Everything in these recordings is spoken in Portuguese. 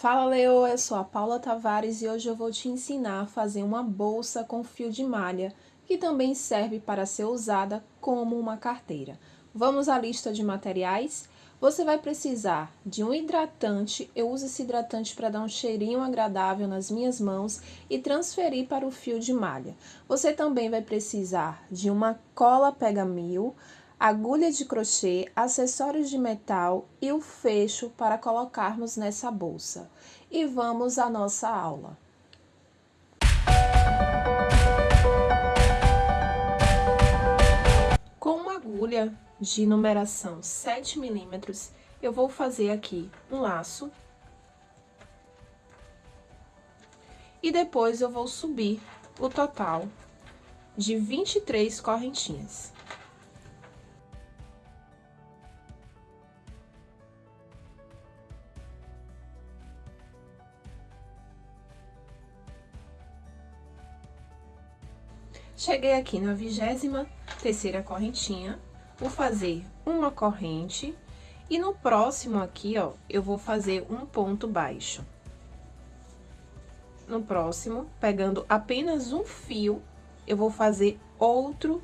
Fala Leo, eu sou a Paula Tavares e hoje eu vou te ensinar a fazer uma bolsa com fio de malha, que também serve para ser usada como uma carteira. Vamos à lista de materiais? Você vai precisar de um hidratante, eu uso esse hidratante para dar um cheirinho agradável nas minhas mãos e transferir para o fio de malha. Você também vai precisar de uma cola pega-mil, agulha de crochê, acessórios de metal e o fecho para colocarmos nessa bolsa. E vamos à nossa aula. Com uma agulha de numeração 7 milímetros, eu vou fazer aqui um laço. E depois eu vou subir o total de 23 correntinhas. Cheguei aqui na vigésima terceira correntinha, vou fazer uma corrente e no próximo aqui, ó, eu vou fazer um ponto baixo. No próximo, pegando apenas um fio, eu vou fazer outro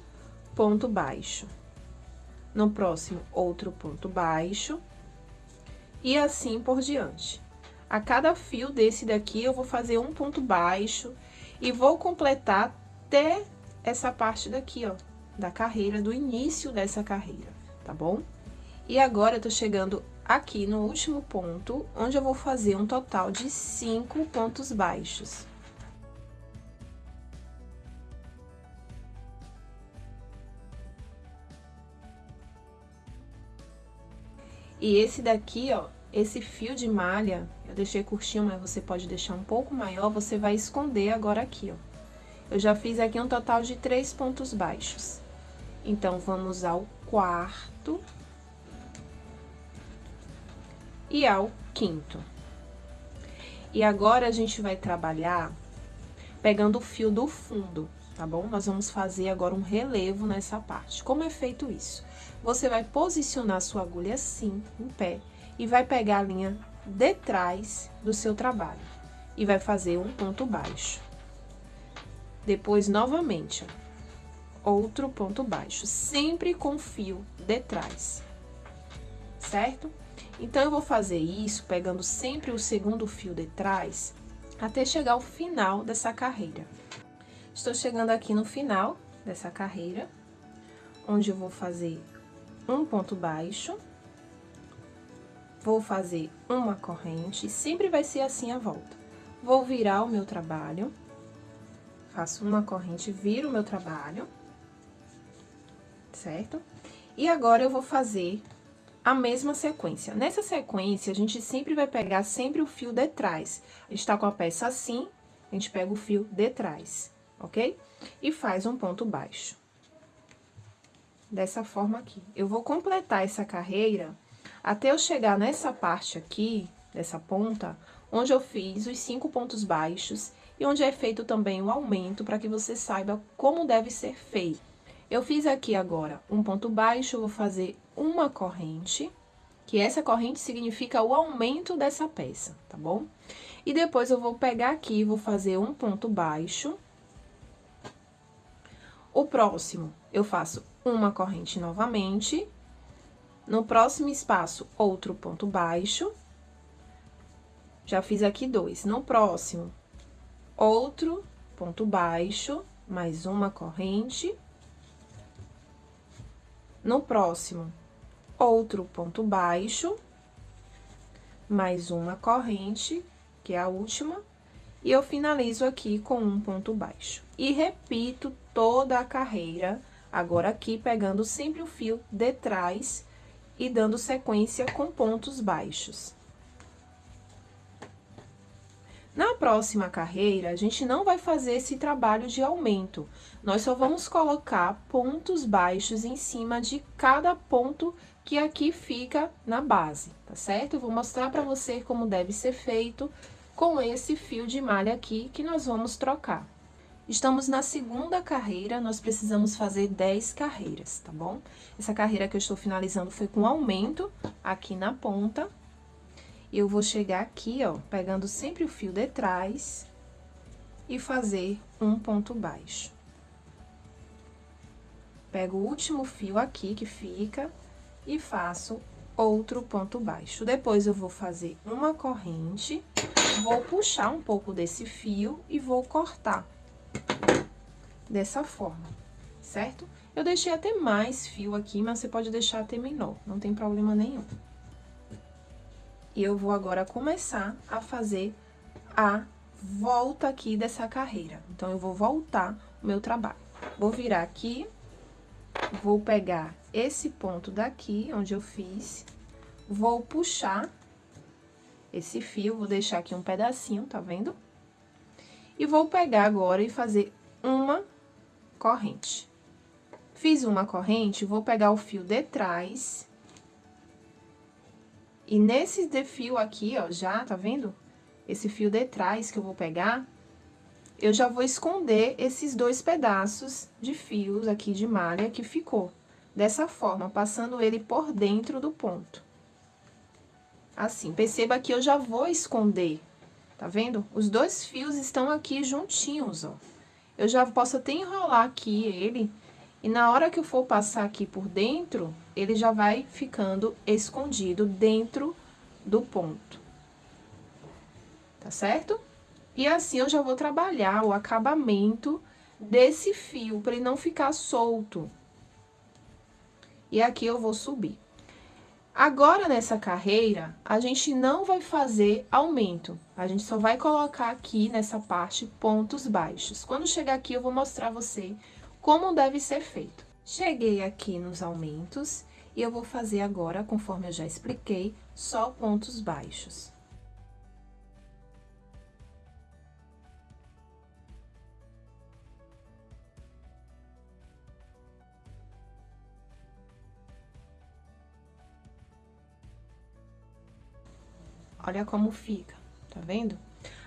ponto baixo. No próximo, outro ponto baixo. E assim por diante. A cada fio desse daqui, eu vou fazer um ponto baixo e vou completar até essa parte daqui, ó, da carreira, do início dessa carreira, tá bom? E agora, eu tô chegando aqui no último ponto, onde eu vou fazer um total de cinco pontos baixos. E esse daqui, ó, esse fio de malha, eu deixei curtinho, mas você pode deixar um pouco maior, você vai esconder agora aqui, ó. Eu já fiz aqui um total de três pontos baixos. Então, vamos ao quarto e ao quinto. E agora, a gente vai trabalhar pegando o fio do fundo, tá bom? Nós vamos fazer agora um relevo nessa parte. Como é feito isso? Você vai posicionar sua agulha assim, em pé, e vai pegar a linha de trás do seu trabalho. E vai fazer um ponto baixo. Depois, novamente, outro ponto baixo, sempre com fio de trás, certo? Então, eu vou fazer isso pegando sempre o segundo fio de trás, até chegar ao final dessa carreira. Estou chegando aqui no final dessa carreira, onde eu vou fazer um ponto baixo, vou fazer uma corrente, sempre vai ser assim a volta. Vou virar o meu trabalho faço uma corrente, viro o meu trabalho, certo? E agora, eu vou fazer a mesma sequência. Nessa sequência, a gente sempre vai pegar sempre o fio de trás. A gente tá com a peça assim, a gente pega o fio de trás, ok? E faz um ponto baixo. Dessa forma aqui. Eu vou completar essa carreira até eu chegar nessa parte aqui, dessa ponta, onde eu fiz os cinco pontos baixos e onde é feito também o aumento para que você saiba como deve ser feito. Eu fiz aqui agora um ponto baixo, vou fazer uma corrente, que essa corrente significa o aumento dessa peça, tá bom? E depois eu vou pegar aqui, vou fazer um ponto baixo. O próximo, eu faço uma corrente novamente. No próximo espaço, outro ponto baixo. Já fiz aqui dois. No próximo, outro ponto baixo, mais uma corrente. No próximo, outro ponto baixo, mais uma corrente, que é a última, e eu finalizo aqui com um ponto baixo. E repito toda a carreira, agora aqui pegando sempre o fio de trás e dando sequência com pontos baixos. Na próxima carreira, a gente não vai fazer esse trabalho de aumento. Nós só vamos colocar pontos baixos em cima de cada ponto que aqui fica na base, tá certo? Eu vou mostrar para você como deve ser feito com esse fio de malha aqui que nós vamos trocar. Estamos na segunda carreira, nós precisamos fazer 10 carreiras, tá bom? Essa carreira que eu estou finalizando foi com aumento aqui na ponta, eu vou chegar aqui, ó, pegando sempre o fio de trás e fazer um ponto baixo. Pego o último fio aqui que fica e faço outro ponto baixo. Depois, eu vou fazer uma corrente, vou puxar um pouco desse fio e vou cortar dessa forma, certo? Eu deixei até mais fio aqui, mas você pode deixar até menor, não tem problema nenhum. E eu vou agora começar a fazer a volta aqui dessa carreira. Então, eu vou voltar o meu trabalho. Vou virar aqui, vou pegar esse ponto daqui, onde eu fiz, vou puxar esse fio, vou deixar aqui um pedacinho, tá vendo? E vou pegar agora e fazer uma corrente. Fiz uma corrente, vou pegar o fio de trás. E nesse de fio aqui, ó, já, tá vendo? Esse fio de trás que eu vou pegar, eu já vou esconder esses dois pedaços de fios aqui de malha que ficou. Dessa forma, passando ele por dentro do ponto. Assim, perceba que eu já vou esconder, tá vendo? Os dois fios estão aqui juntinhos, ó. Eu já posso até enrolar aqui ele e na hora que eu for passar aqui por dentro, ele já vai ficando escondido dentro do ponto. Tá certo? E assim eu já vou trabalhar o acabamento desse fio, para ele não ficar solto. E aqui eu vou subir. Agora, nessa carreira, a gente não vai fazer aumento. A gente só vai colocar aqui, nessa parte, pontos baixos. Quando chegar aqui, eu vou mostrar você como deve ser feito. Cheguei aqui nos aumentos e eu vou fazer agora, conforme eu já expliquei, só pontos baixos. Olha como fica, tá vendo?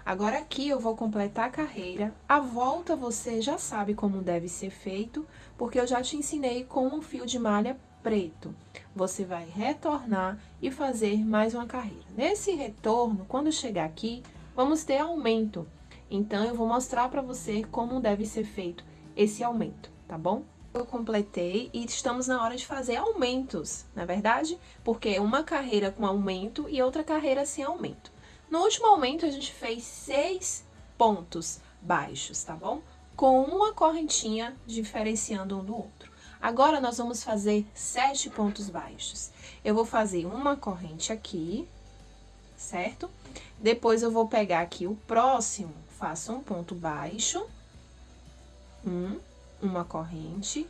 Agora, aqui eu vou completar a carreira. A volta você já sabe como deve ser feito, porque eu já te ensinei com um fio de malha preto. Você vai retornar e fazer mais uma carreira. Nesse retorno, quando chegar aqui, vamos ter aumento. Então, eu vou mostrar para você como deve ser feito esse aumento, tá bom? Eu completei e estamos na hora de fazer aumentos, na é verdade? Porque uma carreira com aumento e outra carreira sem aumento. No último aumento, a gente fez seis pontos baixos, tá bom? Com uma correntinha diferenciando um do outro. Agora, nós vamos fazer sete pontos baixos. Eu vou fazer uma corrente aqui, certo? Depois, eu vou pegar aqui o próximo, faço um ponto baixo, um, uma corrente,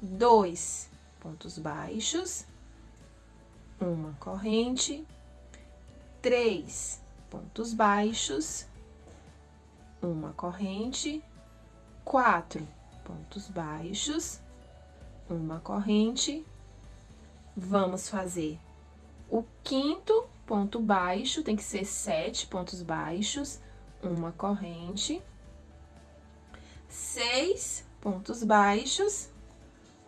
dois pontos baixos, uma corrente, três pontos baixos, uma corrente, quatro pontos baixos, uma corrente. Vamos fazer o quinto ponto baixo, tem que ser sete pontos baixos, uma corrente, seis pontos baixos,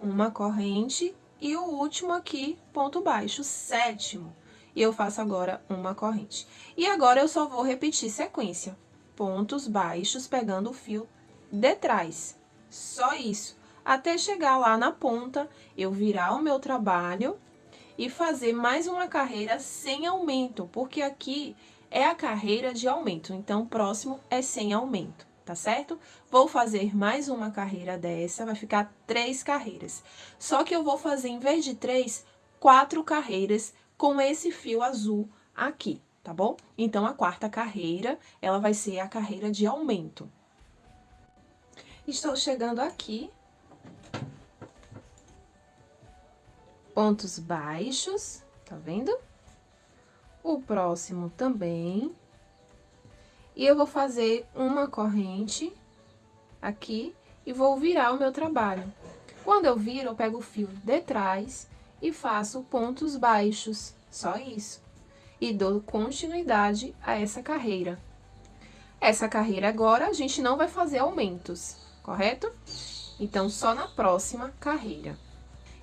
uma corrente e o último aqui, ponto baixo, sétimo e eu faço agora uma corrente. E agora, eu só vou repetir sequência, pontos baixos pegando o fio de trás, só isso. Até chegar lá na ponta, eu virar o meu trabalho e fazer mais uma carreira sem aumento, porque aqui é a carreira de aumento, então, o próximo é sem aumento, tá certo? Vou fazer mais uma carreira dessa, vai ficar três carreiras. Só que eu vou fazer, em vez de três, quatro carreiras com esse fio azul aqui, tá bom? Então, a quarta carreira, ela vai ser a carreira de aumento. Estou chegando aqui. Pontos baixos, tá vendo? O próximo também. E eu vou fazer uma corrente aqui e vou virar o meu trabalho. Quando eu viro, eu pego o fio de trás e faço pontos baixos, só isso. E dou continuidade a essa carreira. Essa carreira agora, a gente não vai fazer aumentos, correto? Então, só na próxima carreira.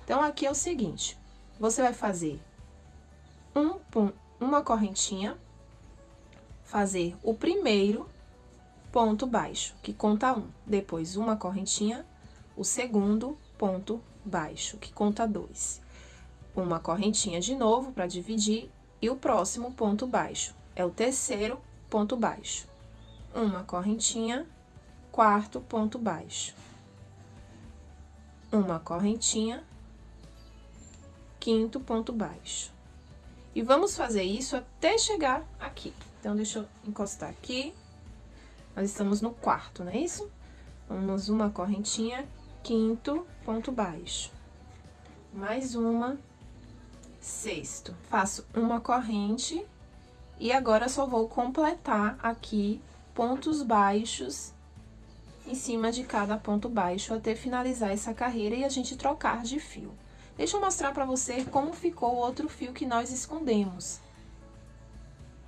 Então, aqui é o seguinte, você vai fazer um, uma correntinha, fazer o primeiro ponto baixo, que conta um. Depois, uma correntinha, o segundo ponto baixo, que conta dois. Uma correntinha de novo para dividir e o próximo ponto baixo. É o terceiro ponto baixo. Uma correntinha, quarto ponto baixo. Uma correntinha, quinto ponto baixo. E vamos fazer isso até chegar aqui. Então, deixa eu encostar aqui. Nós estamos no quarto, não é isso? Vamos uma correntinha, quinto ponto baixo. Mais uma, sexto. Faço uma corrente e agora só vou completar aqui pontos baixos em cima de cada ponto baixo até finalizar essa carreira e a gente trocar de fio. Deixa eu mostrar pra você como ficou o outro fio que nós escondemos.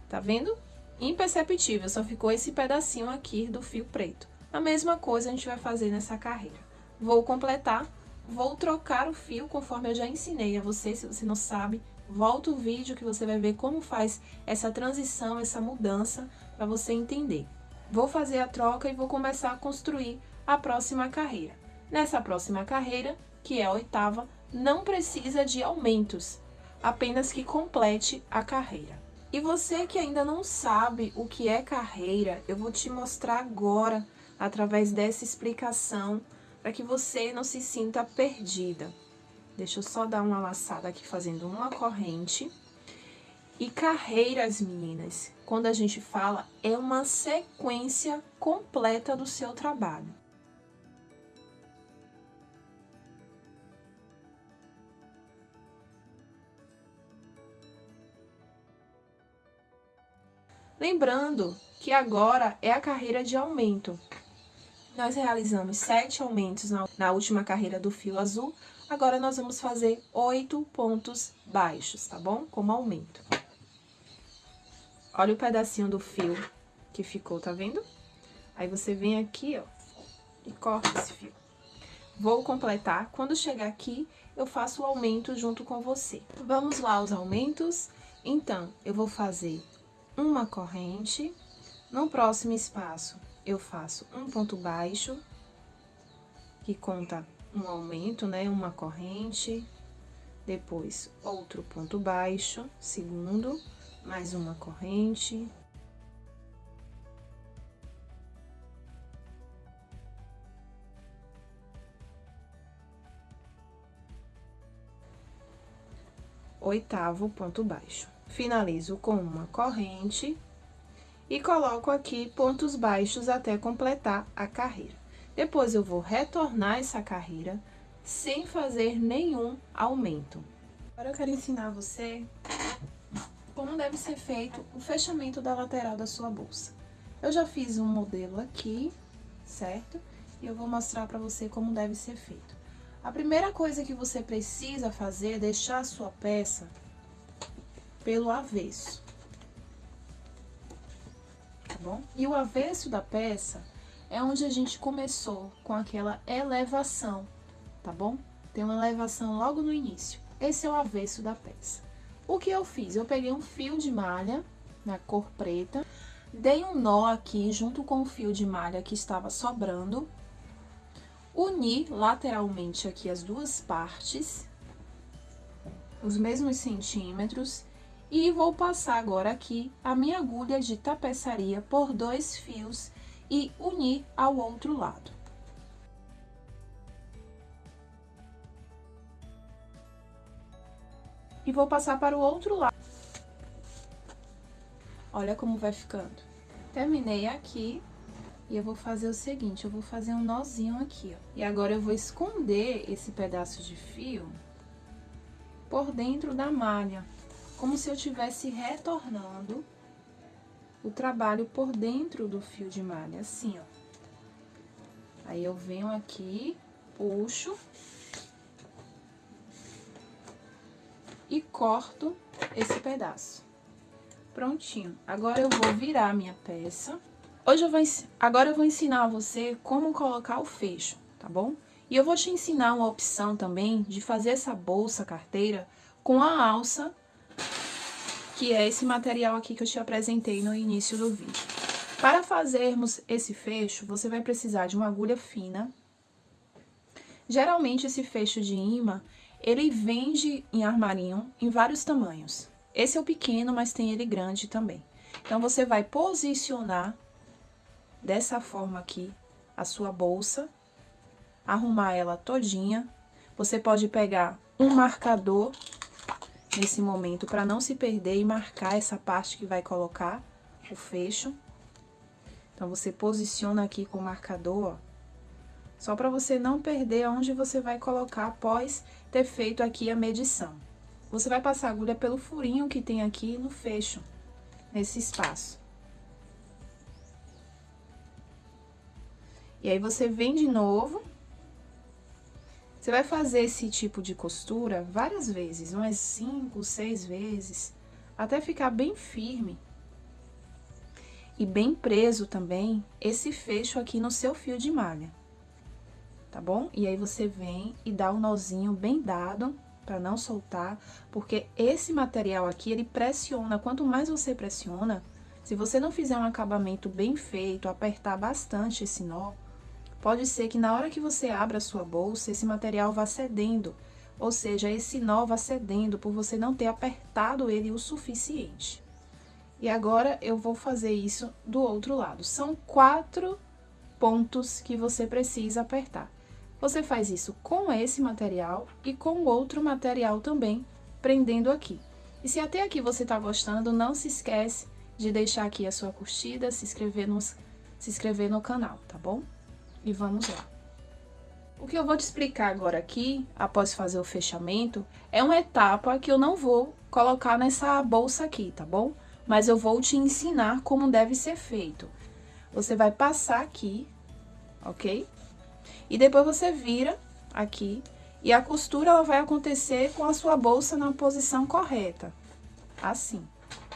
Tá vendo? Imperceptível, só ficou esse pedacinho aqui do fio preto. A mesma coisa a gente vai fazer nessa carreira. Vou completar, vou trocar o fio conforme eu já ensinei a você, se você não sabe, volta o vídeo que você vai ver como faz essa transição, essa mudança, para você entender. Vou fazer a troca e vou começar a construir a próxima carreira. Nessa próxima carreira, que é a oitava, não precisa de aumentos, apenas que complete a carreira. E você que ainda não sabe o que é carreira, eu vou te mostrar agora, através dessa explicação, para que você não se sinta perdida. Deixa eu só dar uma laçada aqui fazendo uma corrente. E carreiras, meninas, quando a gente fala, é uma sequência completa do seu trabalho. Lembrando que agora é a carreira de aumento. Nós realizamos sete aumentos na, última carreira do fio azul, agora nós vamos fazer oito pontos baixos, tá bom? Como aumento. Olha o pedacinho do fio que ficou, tá vendo? Aí você vem aqui, ó, e corta esse fio. Vou completar. Quando chegar aqui, eu faço o aumento junto com você. Vamos lá aos aumentos? Então, eu vou fazer uma corrente. No próximo espaço, eu faço um ponto baixo, que conta um aumento, né? Uma corrente. Depois, outro ponto baixo, segundo mais uma corrente. Oitavo ponto baixo. Finalizo com uma corrente e coloco aqui pontos baixos até completar a carreira. Depois, eu vou retornar essa carreira sem fazer nenhum aumento. Agora, eu quero ensinar você como deve ser feito o fechamento da lateral da sua bolsa. Eu já fiz um modelo aqui, certo? E eu vou mostrar para você como deve ser feito. A primeira coisa que você precisa fazer é deixar a sua peça pelo avesso. Bom? E o avesso da peça é onde a gente começou com aquela elevação, tá bom? Tem uma elevação logo no início. Esse é o avesso da peça. O que eu fiz? Eu peguei um fio de malha na cor preta, dei um nó aqui junto com o fio de malha que estava sobrando, uni lateralmente aqui as duas partes, os mesmos centímetros, e vou passar agora aqui a minha agulha de tapeçaria por dois fios e unir ao outro lado. e vou passar para o outro lado. Olha como vai ficando. Terminei aqui e eu vou fazer o seguinte, eu vou fazer um nozinho aqui, ó. E agora eu vou esconder esse pedaço de fio por dentro da malha, como se eu estivesse retornando o trabalho por dentro do fio de malha, assim, ó. Aí eu venho aqui, puxo e corto esse pedaço. Prontinho. Agora eu vou virar a minha peça. Hoje eu vou, agora eu vou ensinar a você como colocar o fecho, tá bom? E eu vou te ensinar uma opção também de fazer essa bolsa carteira com a alça que é esse material aqui que eu te apresentei no início do vídeo. Para fazermos esse fecho, você vai precisar de uma agulha fina. Geralmente, esse fecho de imã, ele vende em armarinho em vários tamanhos. Esse é o pequeno, mas tem ele grande também. Então, você vai posicionar dessa forma aqui a sua bolsa, arrumar ela todinha. Você pode pegar um marcador nesse momento para não se perder e marcar essa parte que vai colocar o fecho. Então, você posiciona aqui com o marcador, ó, só para você não perder onde você vai colocar após ter feito aqui a medição. Você vai passar a agulha pelo furinho que tem aqui no fecho, nesse espaço. E aí, você vem de novo. Você vai fazer esse tipo de costura várias vezes, umas cinco, seis vezes, até ficar bem firme. E bem preso também esse fecho aqui no seu fio de malha. Tá bom? E aí, você vem e dá um nozinho bem dado para não soltar, porque esse material aqui, ele pressiona. Quanto mais você pressiona, se você não fizer um acabamento bem feito, apertar bastante esse nó, Pode ser que na hora que você abra a sua bolsa, esse material vá cedendo, ou seja, esse nó vá cedendo por você não ter apertado ele o suficiente. E agora eu vou fazer isso do outro lado. São quatro pontos que você precisa apertar. Você faz isso com esse material e com outro material também, prendendo aqui. E se até aqui você está gostando, não se esquece de deixar aqui a sua curtida, se inscrever, nos, se inscrever no canal, tá bom? E vamos lá. O que eu vou te explicar agora aqui, após fazer o fechamento, é uma etapa que eu não vou colocar nessa bolsa aqui, tá bom? Mas eu vou te ensinar como deve ser feito. Você vai passar aqui, ok? E depois você vira aqui e a costura ela vai acontecer com a sua bolsa na posição correta, assim.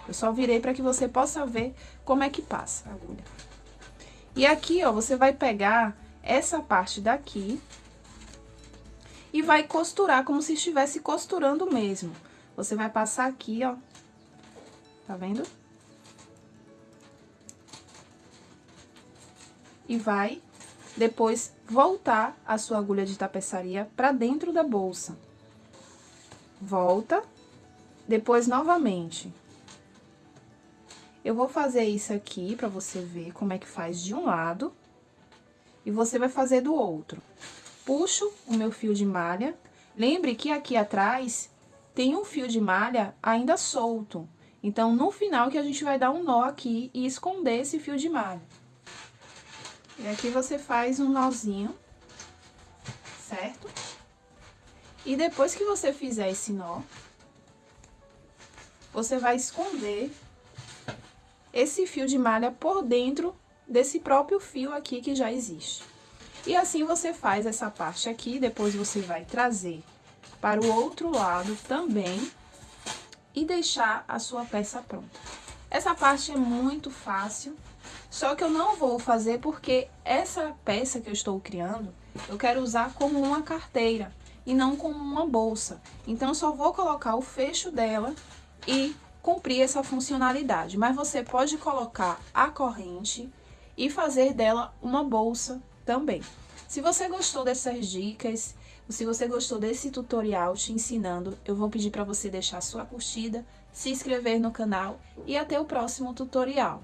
Eu só virei para que você possa ver como é que passa a agulha. E aqui, ó, você vai pegar essa parte daqui e vai costurar como se estivesse costurando mesmo. Você vai passar aqui, ó, tá vendo? E vai depois voltar a sua agulha de tapeçaria para dentro da bolsa. Volta, depois novamente. Eu vou fazer isso aqui para você ver como é que faz de um lado e você vai fazer do outro. Puxo o meu fio de malha. Lembre que aqui atrás tem um fio de malha ainda solto. Então, no final que a gente vai dar um nó aqui e esconder esse fio de malha. E aqui você faz um nozinho, certo? E depois que você fizer esse nó, você vai esconder esse fio de malha por dentro desse próprio fio aqui que já existe. E assim você faz essa parte aqui, depois você vai trazer para o outro lado também e deixar a sua peça pronta. Essa parte é muito fácil, só que eu não vou fazer porque essa peça que eu estou criando, eu quero usar como uma carteira e não como uma bolsa. Então, só vou colocar o fecho dela e cumprir essa funcionalidade. Mas você pode colocar a corrente e fazer dela uma bolsa também. Se você gostou dessas dicas, se você gostou desse tutorial te ensinando, eu vou pedir para você deixar sua curtida, se inscrever no canal e até o próximo tutorial.